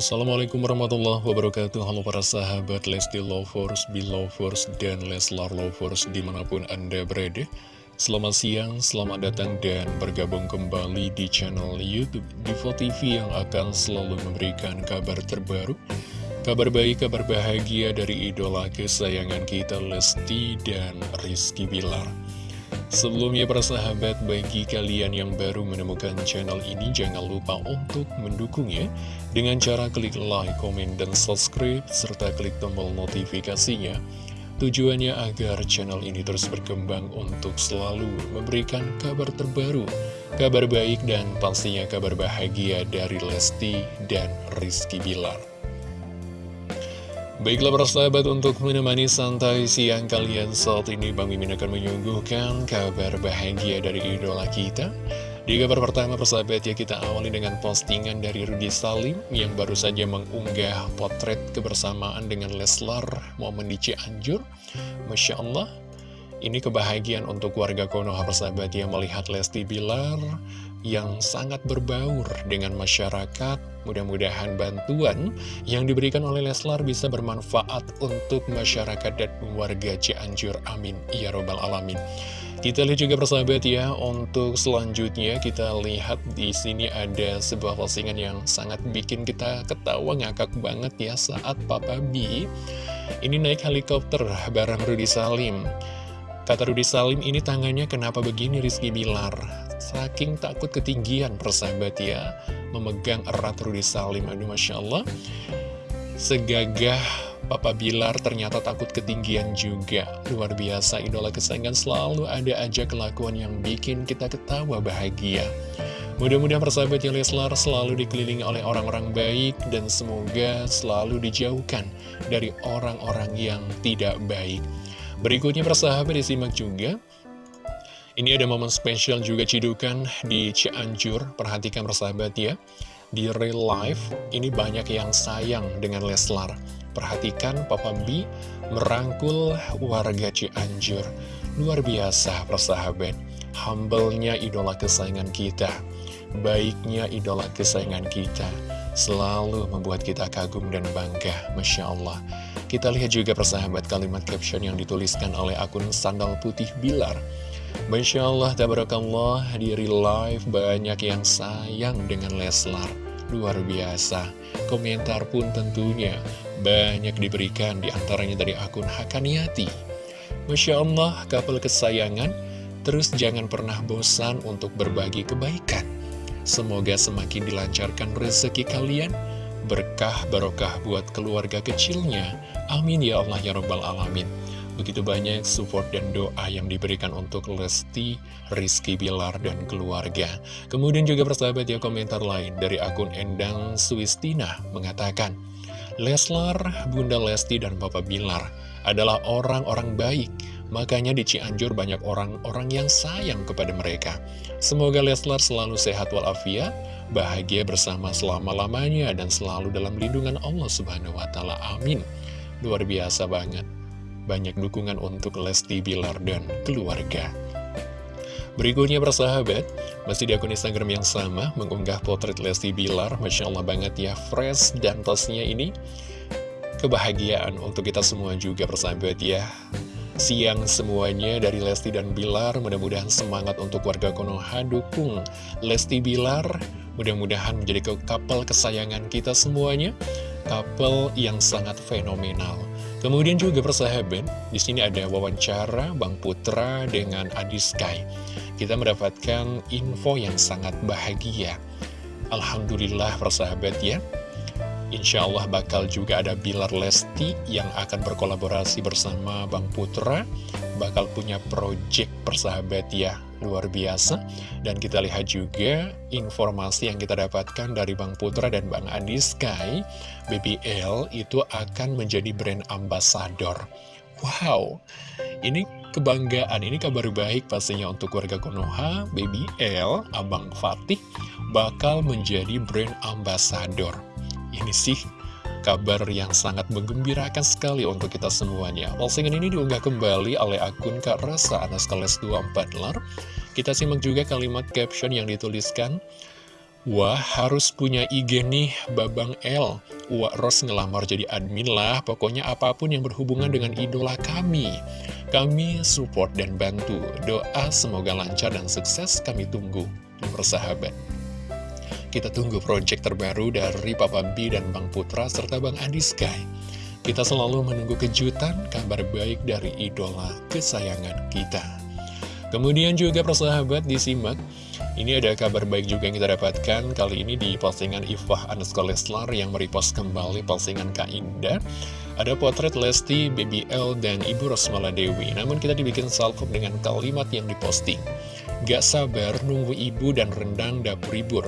Assalamualaikum warahmatullahi wabarakatuh. Halo para sahabat Lesti Lovers, Belovers, dan Leslar Lovers di mana pun Anda berada. Selamat siang, selamat datang dan bergabung kembali di channel Youtube Divo TV yang akan selalu memberikan kabar terbaru Kabar baik, kabar bahagia dari idola kesayangan kita Lesti dan Rizky Bilar Sebelumnya para sahabat, bagi kalian yang baru menemukan channel ini, jangan lupa untuk mendukungnya dengan cara klik like, komen, dan subscribe, serta klik tombol notifikasinya. Tujuannya agar channel ini terus berkembang untuk selalu memberikan kabar terbaru, kabar baik, dan pastinya kabar bahagia dari Lesti dan Rizky Bilar. Baiklah para sahabat untuk menemani santai siang kalian saat ini Bang Mimin akan menyuguhkan kabar bahagia dari idola kita. Di kabar pertama persahabat ya kita awali dengan postingan dari Rudi Salim Yang baru saja mengunggah potret kebersamaan dengan Leslar momen di Cianjur. Masya Allah ini kebahagiaan untuk warga Konoha persahabat yang melihat Lesti Bilar yang sangat berbaur dengan masyarakat. Mudah-mudahan bantuan yang diberikan oleh Leslar bisa bermanfaat untuk masyarakat dan warga Cianjur. Amin. Ya Robbal Alamin. Kita lihat juga persahabat ya, untuk selanjutnya kita lihat di sini ada sebuah postingan yang sangat bikin kita ketawa ngakak banget ya saat Papa B ini naik helikopter bareng Rudy Salim. Kata Rudi Salim ini tangannya kenapa begini Rizky Bilar Saking takut ketinggian persahabat ya Memegang erat Rudi Salim. Aduh Masya Allah. Segagah Papa Bilar ternyata takut ketinggian juga. Luar biasa idola kesayangan selalu ada aja kelakuan yang bikin kita ketawa bahagia. Mudah-mudahan persahabat yang Leslar selalu dikelilingi oleh orang-orang baik dan semoga selalu dijauhkan dari orang-orang yang tidak baik. Berikutnya persahabat disimak juga Ini ada momen spesial juga cidukan di Cianjur. Perhatikan persahabat ya. Di real life ini banyak yang sayang dengan Leslar. Perhatikan Papa B merangkul warga Cianjur. Luar biasa persahabat. Humble-nya idola kesayangan kita. Baiknya idola kesayangan kita. Selalu membuat kita kagum dan bangga Masya Allah. Kita lihat juga persahabat kalimat caption yang dituliskan oleh akun Sandal Putih Bilar. Masya Allah, tabarakallah, di real banyak yang sayang dengan Leslar. Luar biasa. Komentar pun tentunya banyak diberikan di antaranya dari akun Hakaniati. Masya Allah, kapal kesayangan, terus jangan pernah bosan untuk berbagi kebaikan. Semoga semakin dilancarkan rezeki kalian, berkah barokah buat keluarga kecilnya. Amin ya Allah ya Rabbal Alamin. Begitu banyak support dan doa yang diberikan untuk Lesti, Rizky Bilar, dan keluarga. Kemudian juga persahabat ya komentar lain dari akun Endang Swistina mengatakan, Leslar, Bunda Lesti, dan Papa Bilar adalah orang-orang baik. Makanya di Cianjur banyak orang-orang yang sayang kepada mereka. Semoga Leslar selalu sehat walafiat, bahagia bersama selama-lamanya dan selalu dalam lindungan Allah Subhanahu wa taala. Amin. Luar biasa banget. Banyak dukungan untuk Lesti Bilar dan keluarga. Berikutnya persahabat, masih di akun Instagram yang sama, mengunggah potret Lesti Bilar, Masya Allah banget ya, fresh dan tasnya ini, kebahagiaan untuk kita semua juga persahabat ya. Siang semuanya dari Lesti dan Bilar, mudah-mudahan semangat untuk warga Konoha dukung Lesti Bilar, Mudah-mudahan menjadi couple kesayangan kita semuanya, couple yang sangat fenomenal. Kemudian juga persahabat, di sini ada wawancara Bang Putra dengan Adi Sky. Kita mendapatkan info yang sangat bahagia. Alhamdulillah persahabat ya. Insya Allah bakal juga ada Bilar Lesti yang akan berkolaborasi bersama Bang Putra. Bakal punya project persahabat ya luar biasa. Dan kita lihat juga informasi yang kita dapatkan dari Bang Putra dan Bang Andi Sky BBL itu akan menjadi brand ambassador. Wow ini kebanggaan ini kabar baik pastinya untuk warga Konoha. BBL Abang Fatih bakal menjadi brand ambassador. Ini sih kabar yang sangat menggembirakan sekali untuk kita semuanya. Postingan ini diunggah kembali oleh akun Kak Rasa Anaskales 24 lar. Kita simak juga kalimat caption yang dituliskan. Wah, harus punya IG nih, Babang L. Wah, Ros ngelamar jadi admin lah, pokoknya apa pun yang berhubungan dengan idola kami. Kami support dan bantu. Doa semoga lancar dan sukses kami tunggu. Bersahabat. Kita tunggu project terbaru dari Papa B dan Bang Putra serta Bang Adi Sky. Kita selalu menunggu kejutan, kabar baik dari idola kesayangan kita. Kemudian juga persahabat disimak. Ini ada kabar baik juga yang kita dapatkan Kali ini di postingan Ifah Anuska Leslar Yang merepost kembali postingan Kak Indah. Ada potret Lesti, BBL, dan Ibu Rosmala Dewi. Namun kita dibikin salvo dengan kalimat yang diposting. Gak sabar nunggu ibu dan rendang dapur ibur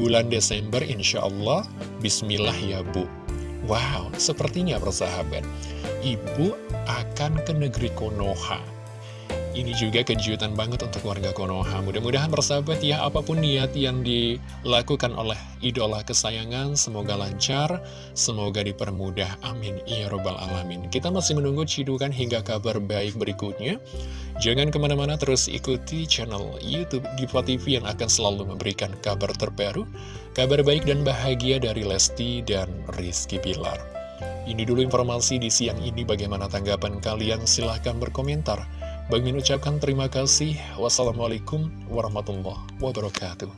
Bulan Desember insya Allah Bismillah ya Bu. Wow, sepertinya persahabat. Ibu akan ke negeri Konoha ini juga kejutan banget untuk warga Konoha. Mudah-mudahan bersahabat ya, apa pun niat yang dilakukan oleh idola kesayangan, semoga lancar, semoga dipermudah. Amin. Ya Robbal Alamin. Kita masih menunggu cidukan hingga kabar baik berikutnya. Jangan ke mana-mana terus ikuti channel Youtube Diva TV yang akan selalu memberikan kabar terbaru, kabar baik dan bahagia dari Lesti dan Rizky Pilar. Ini dulu informasi di siang ini, bagaimana tanggapan kalian? Silahkan berkomentar. Bagi mengucapkan terima kasih. Wassalamualaikum warahmatullahi wabarakatuh.